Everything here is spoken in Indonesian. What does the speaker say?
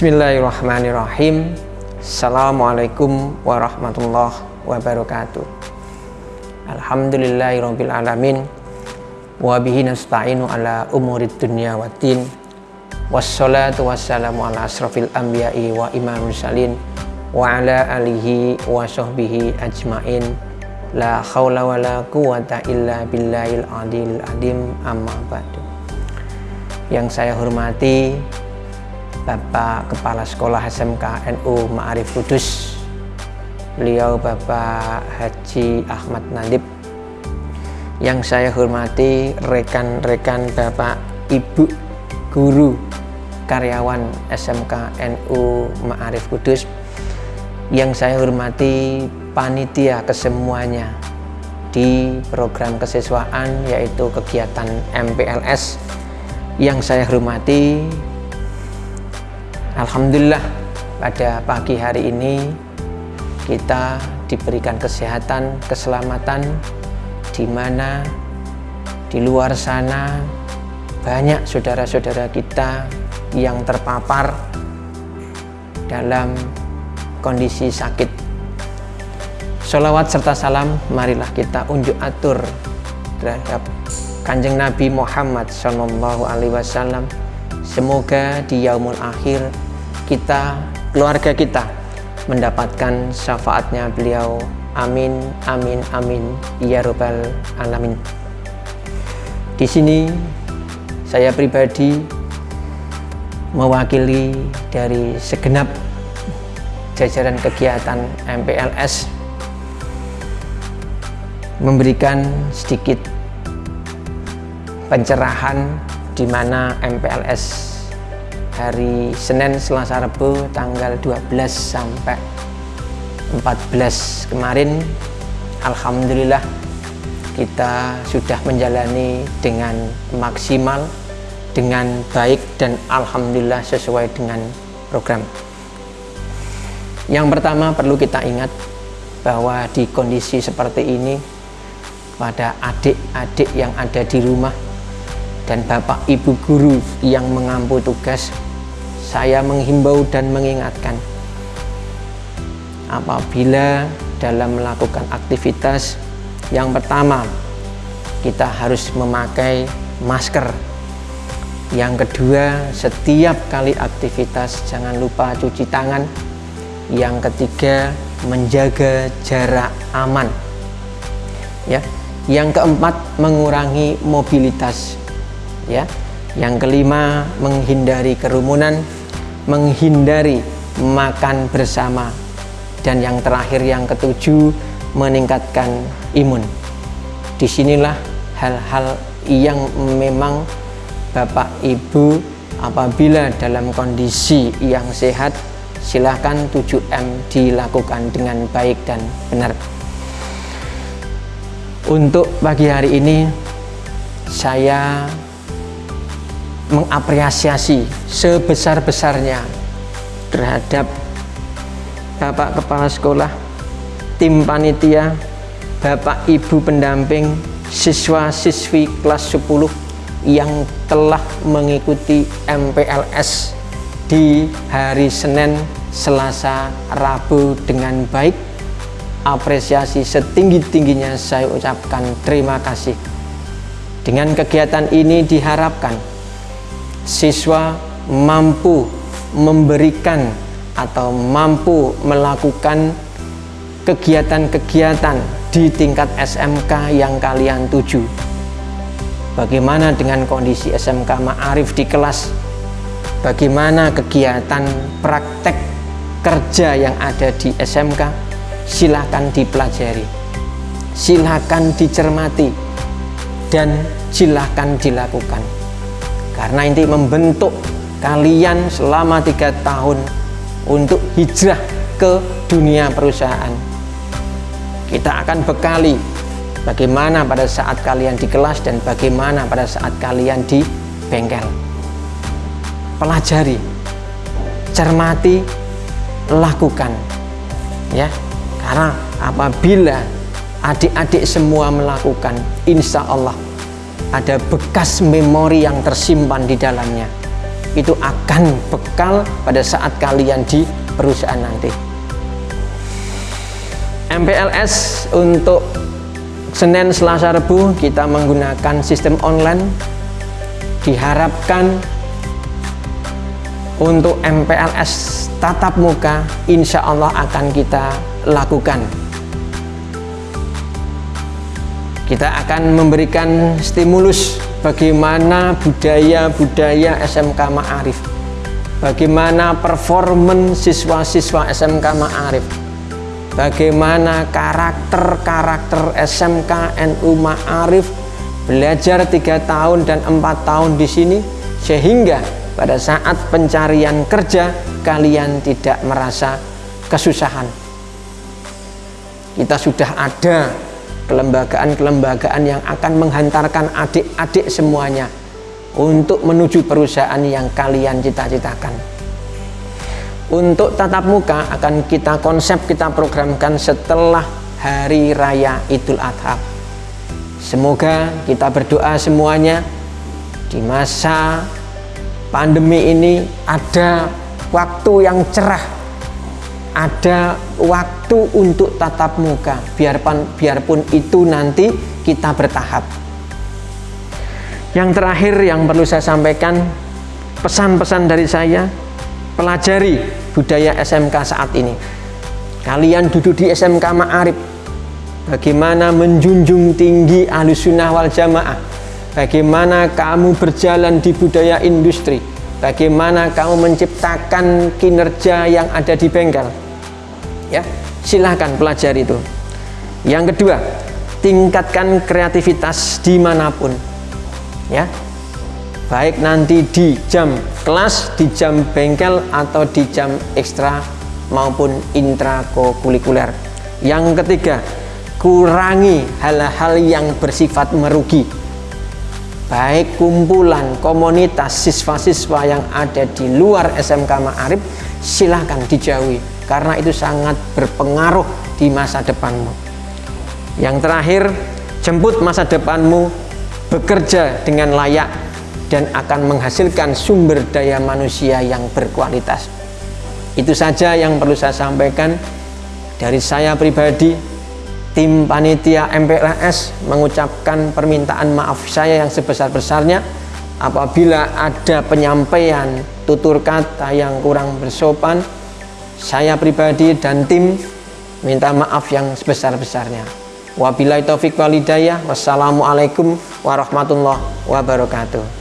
Bismillahirrahmanirrahim. Assalamualaikum warahmatullahi wabarakatuh. Alhamdulillahirrabbilalamin Wabihi nasta'inu ala umurid dunia wa din. Wassalatu wassalamu ala asrafil anbiya'i wa imam salin Wa ala alihi wa sahbihi ajmain. La khawla wa la quwata illa billahil adil adim amma ba'du. Yang saya hormati Bapak Kepala Sekolah SMK NU Ma'arif Kudus. Beliau Bapak Haji Ahmad Nadib. Yang saya hormati rekan-rekan Bapak Ibu Guru karyawan SMK NU Ma'arif Kudus. Yang saya hormati panitia kesemuanya di program kesiswaan yaitu kegiatan MPLS yang saya hormati Alhamdulillah pada pagi hari ini kita diberikan kesehatan, keselamatan di mana di luar sana banyak saudara-saudara kita yang terpapar dalam kondisi sakit. Salawat serta salam marilah kita unjuk atur terhadap Kanjeng Nabi Muhammad Wasallam. Semoga di yaumul akhir kita, keluarga kita mendapatkan syafaatnya beliau. Amin, amin, amin. Ya Rabbal Alamin. Di sini saya pribadi mewakili dari segenap jajaran kegiatan MPLS memberikan sedikit pencerahan di mana MPLS hari Senin, Selasa, Rabu tanggal 12 sampai 14 kemarin. Alhamdulillah kita sudah menjalani dengan maksimal dengan baik dan Alhamdulillah sesuai dengan program. Yang pertama perlu kita ingat bahwa di kondisi seperti ini pada adik-adik yang ada di rumah dan bapak ibu guru yang mengampu tugas saya menghimbau dan mengingatkan apabila dalam melakukan aktivitas yang pertama kita harus memakai masker. Yang kedua setiap kali aktivitas jangan lupa cuci tangan. Yang ketiga menjaga jarak aman ya. Yang keempat mengurangi mobilitas ya. Yang kelima menghindari kerumunan menghindari makan bersama. Dan yang terakhir yang ketujuh meningkatkan imun. Di sinilah hal-hal yang memang Bapak Ibu apabila dalam kondisi yang sehat silahkan 7M dilakukan dengan baik dan benar. Untuk pagi hari ini saya mengapresiasi sebesar-besarnya terhadap Bapak Kepala Sekolah, tim panitia, Bapak Ibu pendamping, siswa-siswi kelas 10 yang telah mengikuti MPLS di hari Senin, Selasa, Rabu dengan baik. Apresiasi setinggi-tingginya saya ucapkan terima kasih. Dengan kegiatan ini diharapkan siswa mampu memberikan atau mampu melakukan kegiatan-kegiatan di tingkat SMK yang kalian tuju. Bagaimana dengan kondisi SMK Ma'arif di kelas? Bagaimana kegiatan praktek kerja yang ada di SMK? Silahkan dipelajari, silahkan dicermati, dan silahkan dilakukan karena ini membentuk kalian selama tiga tahun untuk hijrah ke dunia perusahaan. Kita akan bekali bagaimana pada saat kalian di kelas dan bagaimana pada saat kalian di bengkel. Pelajari cermati lakukan ya. Karena apabila adik-adik semua melakukan insya Allah ada bekas memori yang tersimpan di dalamnya. Itu akan bekal pada saat kalian di perusahaan nanti. MPLS untuk Senin, Selasa, Rebu kita menggunakan sistem online. Diharapkan untuk MPLS tatap muka insya Allah akan kita lakukan kita akan memberikan stimulus bagaimana budaya-budaya SMK Ma'arif. Bagaimana performan siswa-siswa SMK Ma'arif. Bagaimana karakter-karakter SMK NU Ma'arif belajar tiga tahun dan empat tahun di sini sehingga pada saat pencarian kerja kalian tidak merasa kesusahan. Kita sudah ada kelembagaan-kelembagaan yang akan menghantarkan adik-adik semuanya untuk menuju perusahaan yang kalian cita-citakan. Untuk tatap muka akan kita konsep, kita programkan setelah Hari Raya Idul Adha. Semoga kita berdoa semuanya di masa pandemi ini ada waktu yang cerah ada waktu untuk tatap muka. Biarpun biarpun itu nanti kita bertahap. Yang terakhir yang perlu saya sampaikan pesan-pesan dari saya pelajari budaya SMK saat ini. Kalian duduk di SMK Ma'arif. Bagaimana menjunjung tinggi alusunah wal jamaah? Bagaimana kamu berjalan di budaya industri bagaimana kamu menciptakan kinerja yang ada di bengkel? Ya silahkan pelajari itu. Yang kedua tingkatkan kreativitas di mana pun. Ya baik nanti di jam kelas di jam bengkel atau di jam ekstra maupun intrakurikuler. Yang ketiga kurangi hal-hal yang bersifat merugi baik kumpulan komunitas siswa-siswa yang ada di luar SMK Ma'arif silahkan dijauhi karena itu sangat berpengaruh di masa depanmu. Yang terakhir jemput masa depanmu bekerja dengan layak dan akan menghasilkan sumber daya manusia yang berkualitas. Itu saja yang perlu saya sampaikan dari saya pribadi tim panitia MPLS mengucapkan permintaan maaf saya yang sebesar-besarnya apabila ada penyampaian tutur kata yang kurang bersopan. Saya pribadi dan tim minta maaf yang sebesar-besarnya. Wabillahi taufik walidayah wassalamualaikum warahmatullahi wabarakatuh